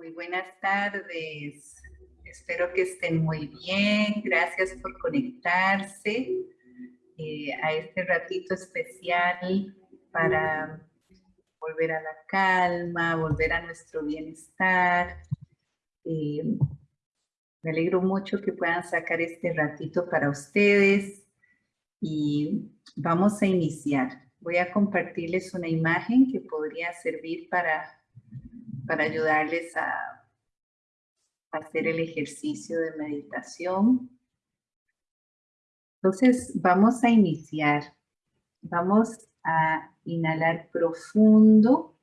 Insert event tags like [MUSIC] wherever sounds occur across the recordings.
Muy buenas tardes. Espero que estén muy bien. Gracias por conectarse eh, a este ratito especial para volver a la calma, volver a nuestro bienestar. Eh, me alegro mucho que puedan sacar este ratito para ustedes y vamos a iniciar. Voy a compartirles una imagen que podría servir para para ayudarles a hacer el ejercicio de meditación. Entonces, vamos a iniciar. Vamos a inhalar profundo,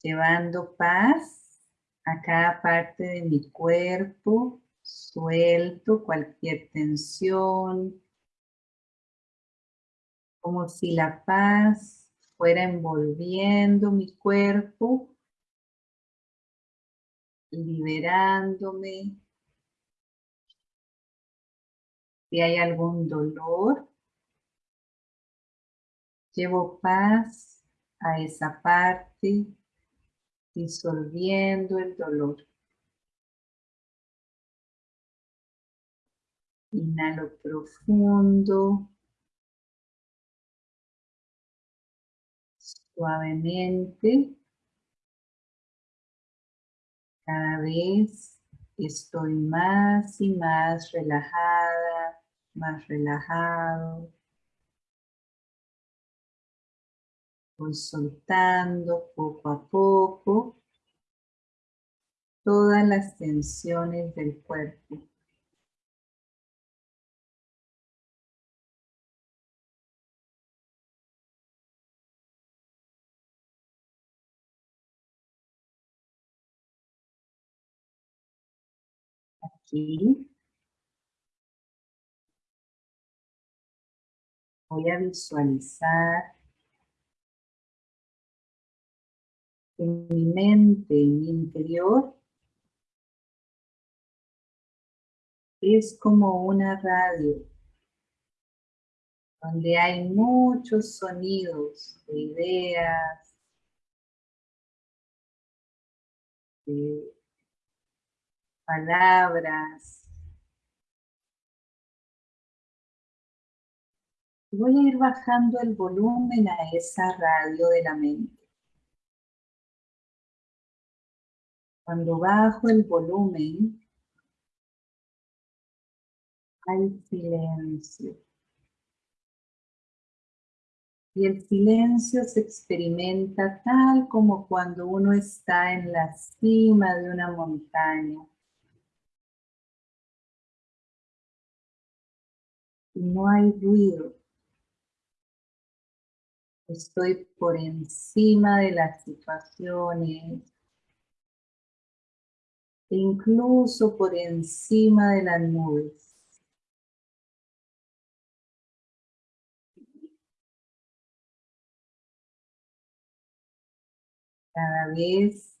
llevando paz a cada parte de mi cuerpo, suelto cualquier tensión, como si la paz fuera envolviendo mi cuerpo, liberándome. Si hay algún dolor, llevo paz a esa parte, disolviendo el dolor. Inhalo profundo. Suavemente. Cada vez estoy más y más relajada, más relajado. Voy soltando poco a poco todas las tensiones del cuerpo. Voy a visualizar en mi mente, en mi interior, es como una radio donde hay muchos sonidos de ideas, de palabras. Voy a ir bajando el volumen a esa radio de la mente. Cuando bajo el volumen, hay silencio. Y el silencio se experimenta tal como cuando uno está en la cima de una montaña. No hay ruido. Estoy por encima de las situaciones, e incluso por encima de las nubes. Cada vez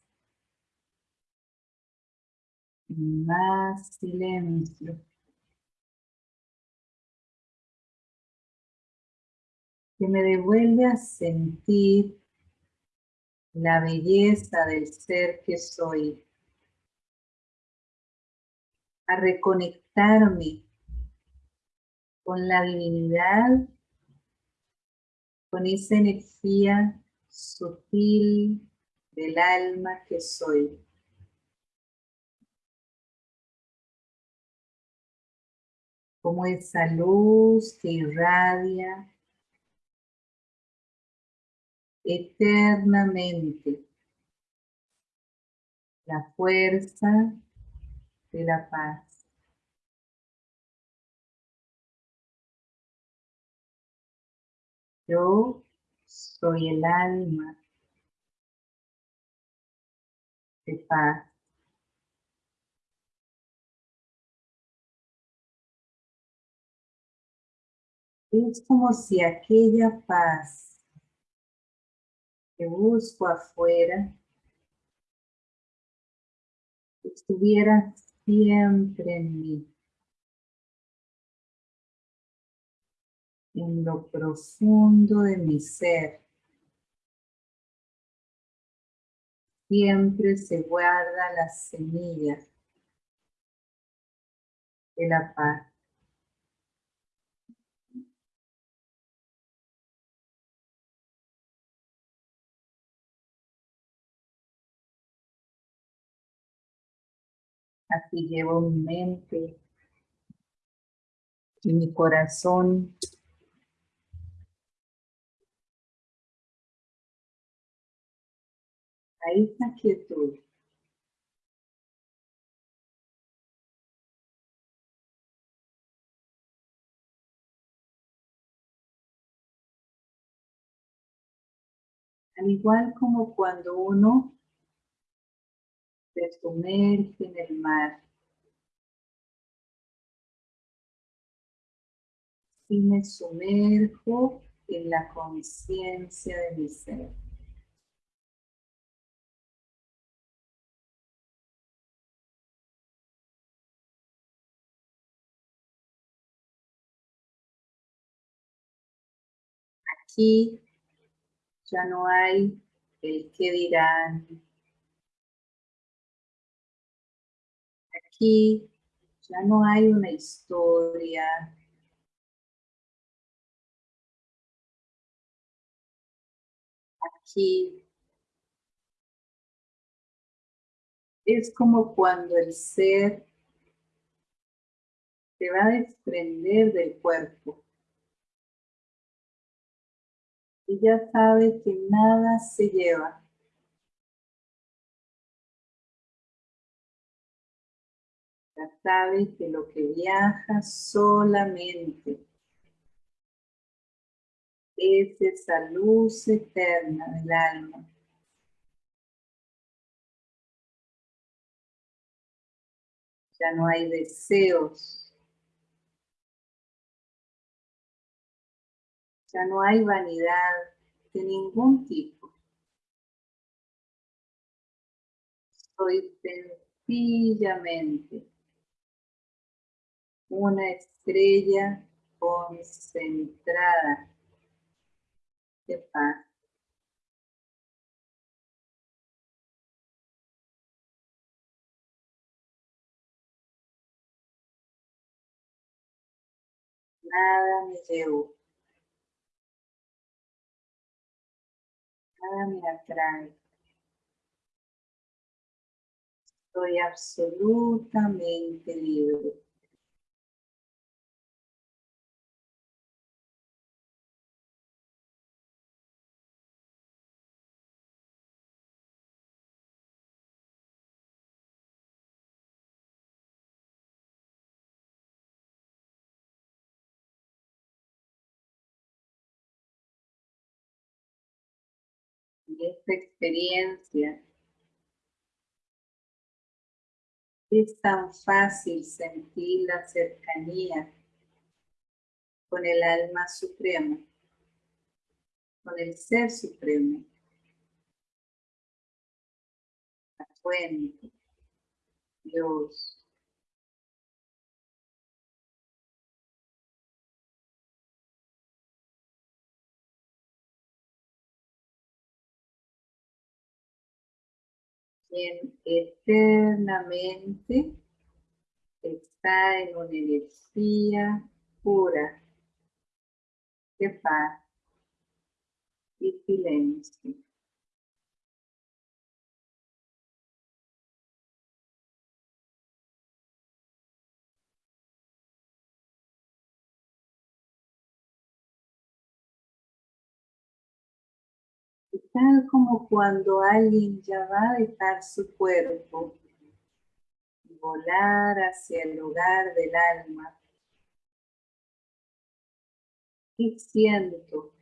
más silencio. Que me devuelve a sentir la belleza del ser que soy, a reconectarme con la divinidad, con esa energía sutil del alma que soy. Como esa luz que irradia eternamente la fuerza de la paz. Yo soy el alma de paz. Es como si aquella paz que busco afuera estuviera siempre en mí. En lo profundo de mi ser. siempre se guarda la semilla de la paz. Aquí llevo mi mente y mi corazón a esa quietud. Al igual como cuando uno se sumerge en el mar. Y me sumerjo en la conciencia de mi ser. Aquí ya no hay el que dirán, aquí ya no hay una historia. Aquí es como cuando el ser se va a desprender del cuerpo. Y ya sabe que nada se lleva. Sabe que lo que viaja solamente es esa luz eterna del alma. Ya no hay deseos. Ya no hay vanidad de ningún tipo. Soy sencillamente una estrella concentrada de paz. Nada me llevo. Nada me atrae. Estoy absolutamente libre. Esta experiencia. Es tan fácil sentir la cercanía con el alma suprema, con el ser supremo, la fuente, Dios, eternamente está en una energía pura de paz y silencio. Tal como cuando alguien ya va a dejar su cuerpo y volar hacia el lugar del alma. Y siento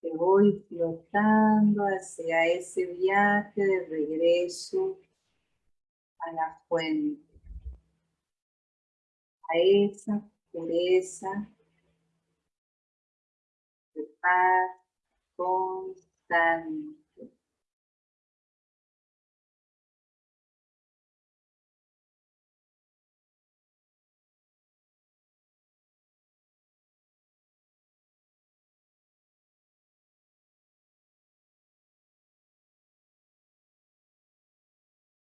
que voy flotando hacia ese viaje de regreso a la fuente, a esa pureza de paz constante.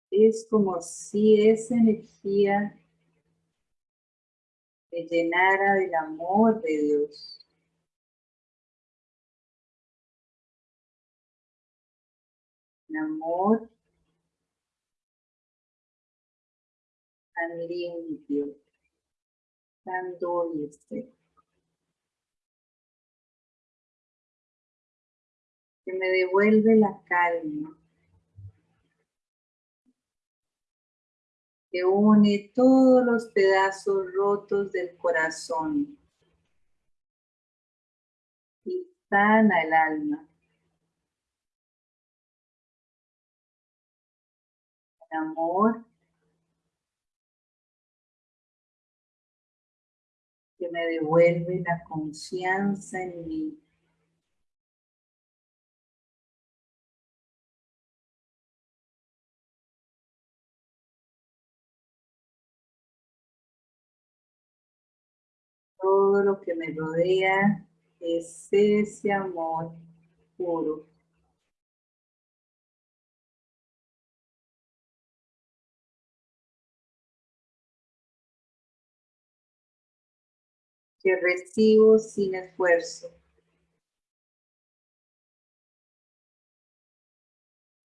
Es como si esa energía me llenara del amor de Dios. Amor tan limpio, tan dulce. que me devuelve la calma, que une todos los pedazos rotos del corazón y sana el alma. Amor que me devuelve la confianza en mí. todo lo que me rodea es ese amor puro. Que recibo sin esfuerzo.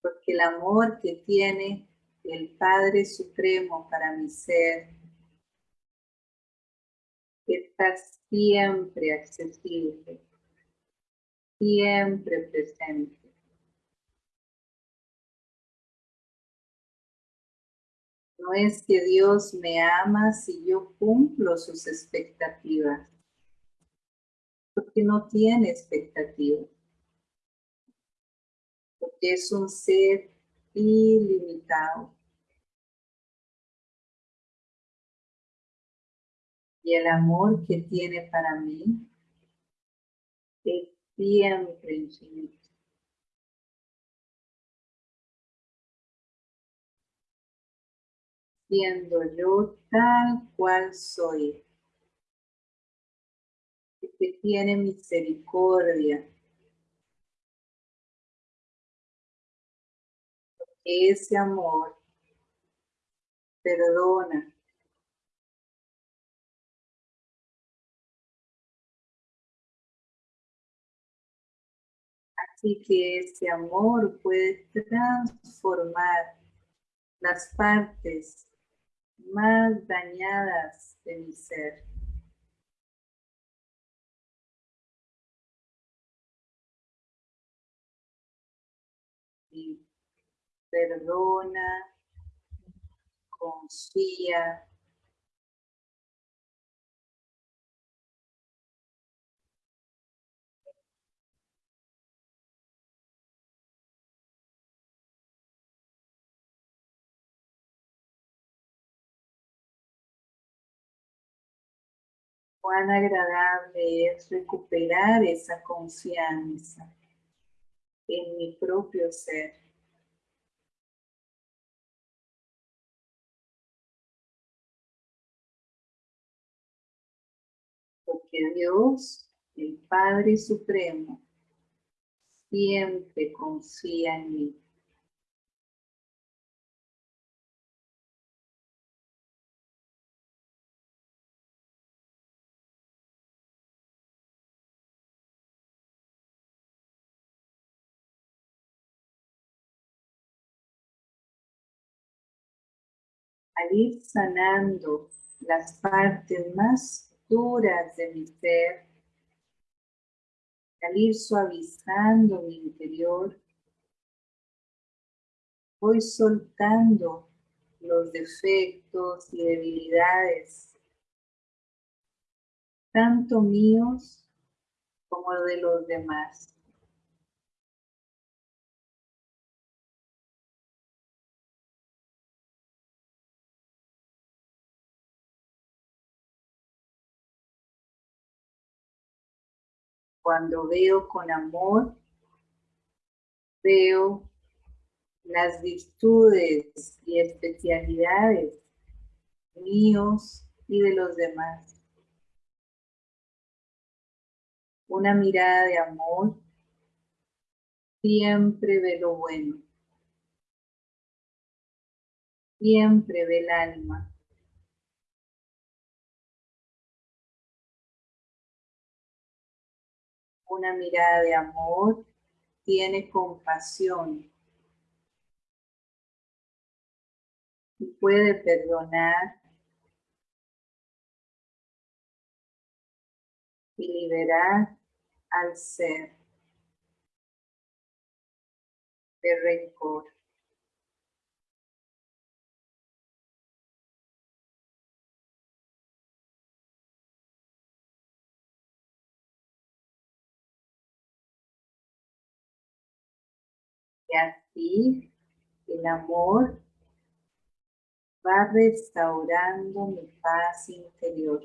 Porque el amor que tiene el Padre Supremo para mi ser está siempre accesible, siempre presente. No es que Dios me ama si yo cumplo sus expectativas, porque no tiene expectativas, porque es un ser ilimitado. Y el amor que tiene para mí es siempre infinito. Siendo yo tal cual soy, que tiene misericordia, ese amor perdona, Así que ese amor puede transformar las partes más dañadas de mi ser. Y perdona, confía, cuán agradable es recuperar esa confianza en mi propio ser. Porque Dios, el Padre Supremo, siempre confía en mí. Al ir sanando las partes más duras de mi ser, al ir suavizando mi interior, voy soltando los defectos y debilidades, tanto míos como de los demás. Cuando veo con amor, veo las virtudes y especialidades míos y de los demás. Una mirada de amor siempre ve lo bueno. siempre ve el alma. Una mirada de amor tiene compasión y puede perdonar y liberar al ser de rencor. Y así el amor va restaurando mi paz interior.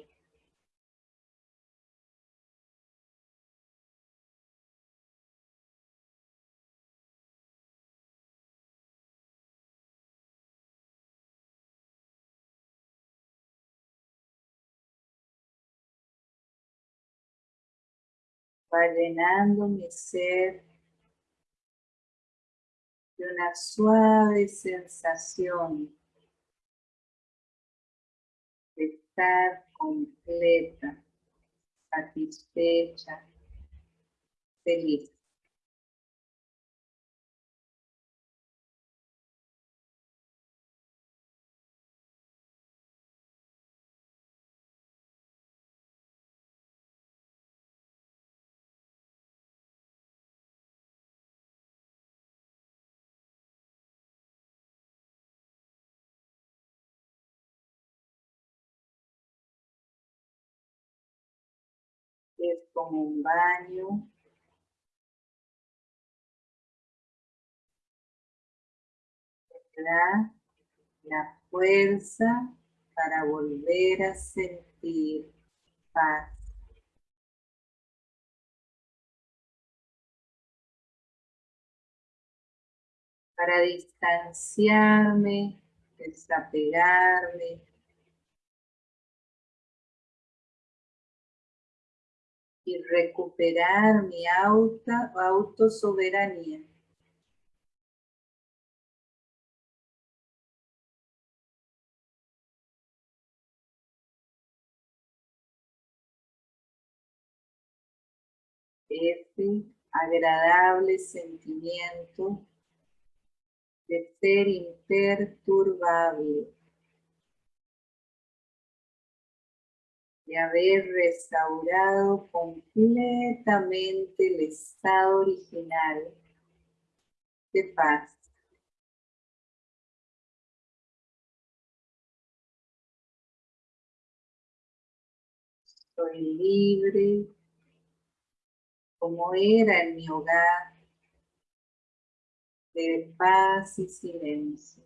Va llenando mi ser de una suave sensación de estar completa, satisfecha, feliz. Es como un baño. La, la fuerza para volver a sentir paz. Para distanciarme, desapegarme, y recuperar mi auto, autosoberanía. Ese agradable sentimiento de ser imperturbable. Haber restaurado completamente el estado original de paz. Soy libre como era en mi hogar de paz y silencio.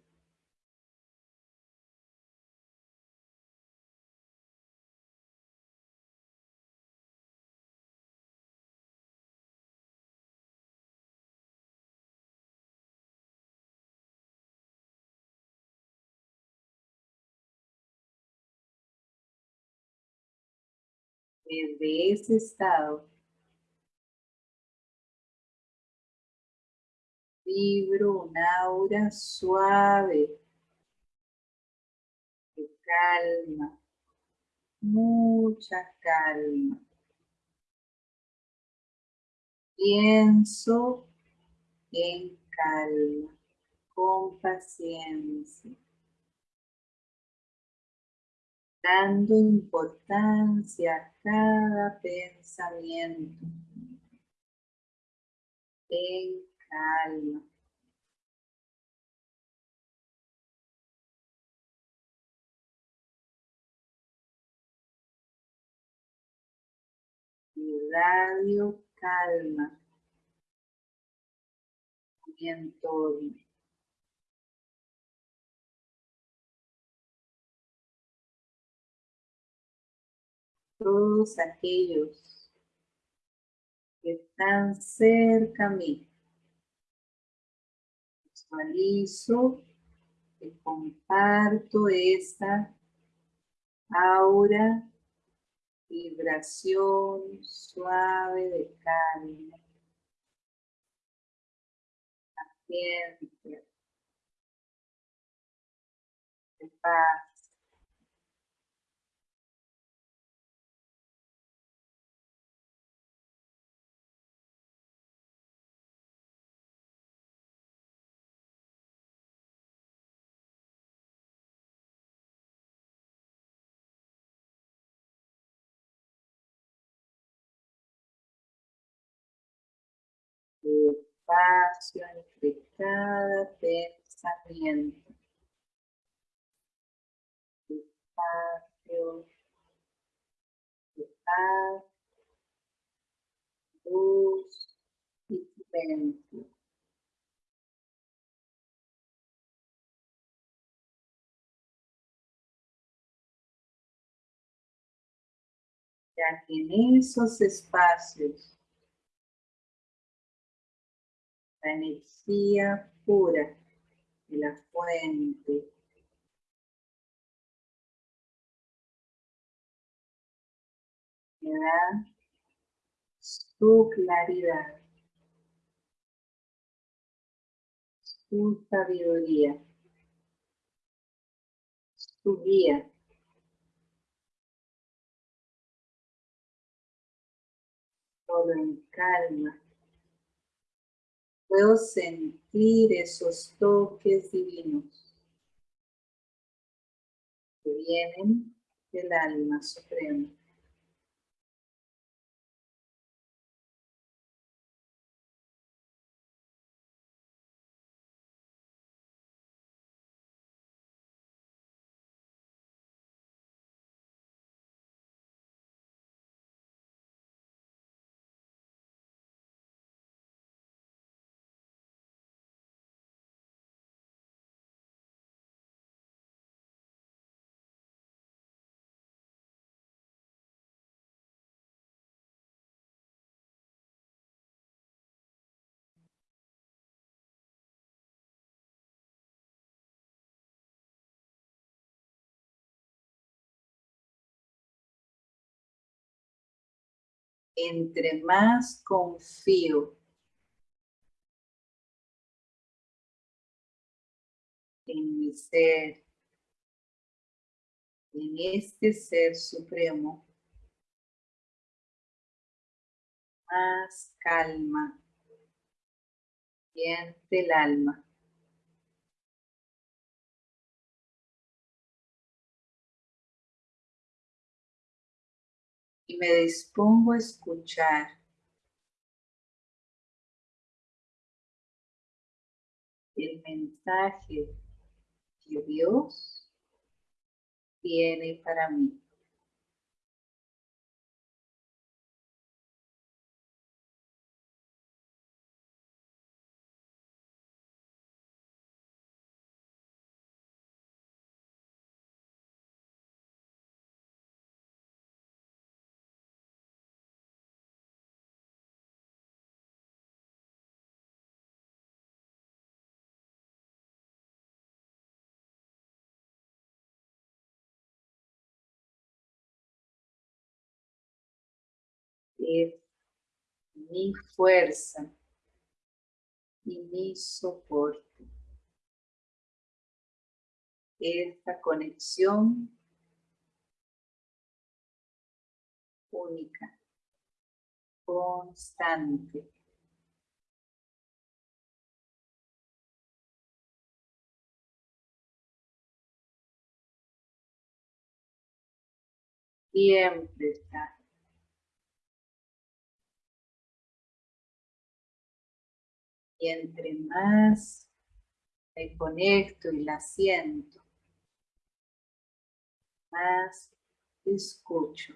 Desde ese estado, vibro un aura suave de calma, mucha calma. Pienso en calma, con paciencia dando importancia a cada pensamiento en calma. Radio calma mi entorno. Todos aquellos que están cerca a mí. Visualizo y comparto esta aura, vibración suave de calma. Paciencia. paz. Espacio entre cada pensamiento. Espacio paz, luz y silencio. Ya que en esos espacios la energía pura de la fuente. Da su claridad, su sabiduría, su guía. Todo en calma Puedo sentir esos toques divinos que vienen del alma suprema. Entre más confío. En mi ser, en este ser supremo, más calma. Siente el alma. Y me dispongo a escuchar. El mensaje que Dios tiene para mí. Mi fuerza y mi soporte. Esta conexión única, constante. Siempre está Y entre más me conecto y la siento, más escucho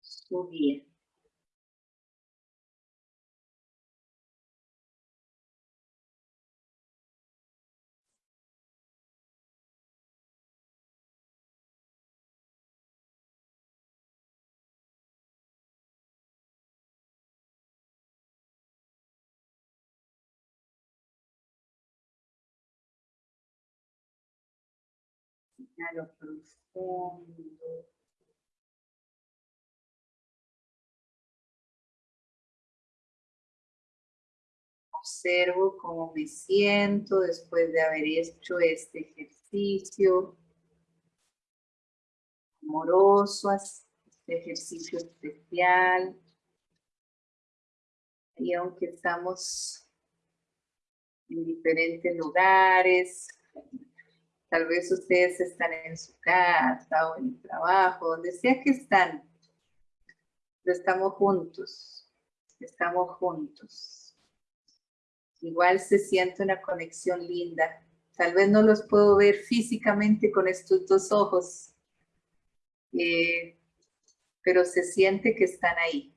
su guía. Lo profundo. Observo cómo me siento después de haber hecho este ejercicio amoroso, este ejercicio especial. Y aunque estamos en diferentes lugares, tal vez ustedes están en su casa o en el trabajo, donde sea que están, pero estamos juntos, estamos juntos. Igual se siente una conexión linda. Tal vez no los puedo ver físicamente con estos dos ojos, eh, pero se siente que están ahí.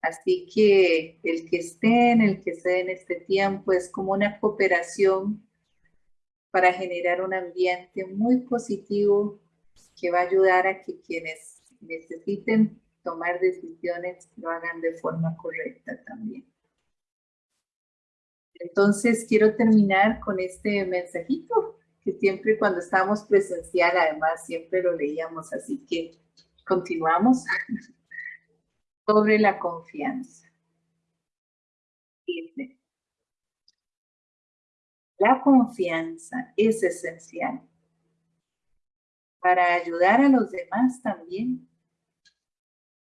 Así que el que estén, el que esté en este tiempo es como una cooperación para generar un ambiente muy positivo que va a ayudar a que quienes necesiten tomar decisiones lo hagan de forma correcta también. Entonces quiero terminar con este mensajito que siempre cuando estábamos presencial además siempre lo leíamos, así que continuamos [LAUGHS] sobre la confianza. Dice, la confianza es esencial para ayudar a los demás también.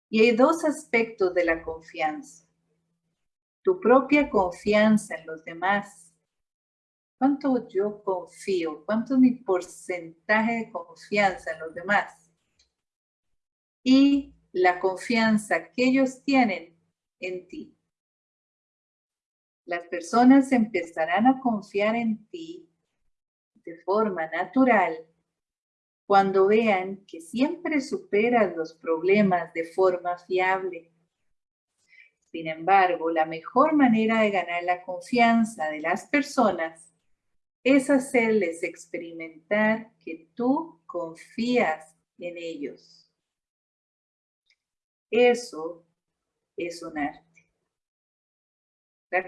Y hay dos aspectos de la confianza. Tu propia confianza en los demás. ¿Cuánto yo confío? ¿Cuánto es mi porcentaje de confianza en los demás? Y la confianza que ellos tienen en ti las personas empezarán a confiar en ti de forma natural cuando vean que siempre superas los problemas de forma fiable. Sin embargo, la mejor manera de ganar la confianza de las personas es hacerles experimentar que tú confías en ellos. Eso es un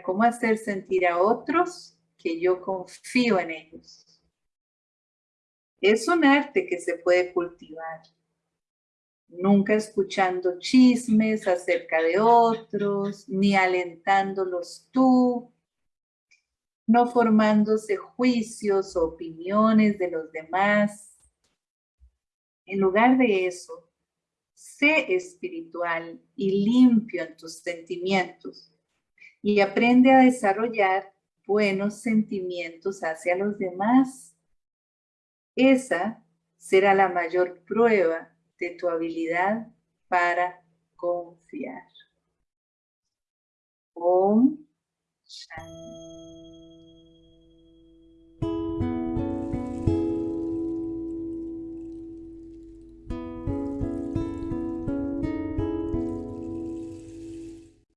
¿Cómo hacer sentir a otros que yo confío en ellos? Es un arte que se puede cultivar. Nunca escuchando chismes acerca de otros, ni alentándolos tú, no formándose juicios o opiniones de los demás. En lugar de eso, sé espiritual y limpio en tus sentimientos y aprende a desarrollar buenos sentimientos hacia los demás. Esa será la mayor prueba de tu habilidad para confiar. Om Shanti.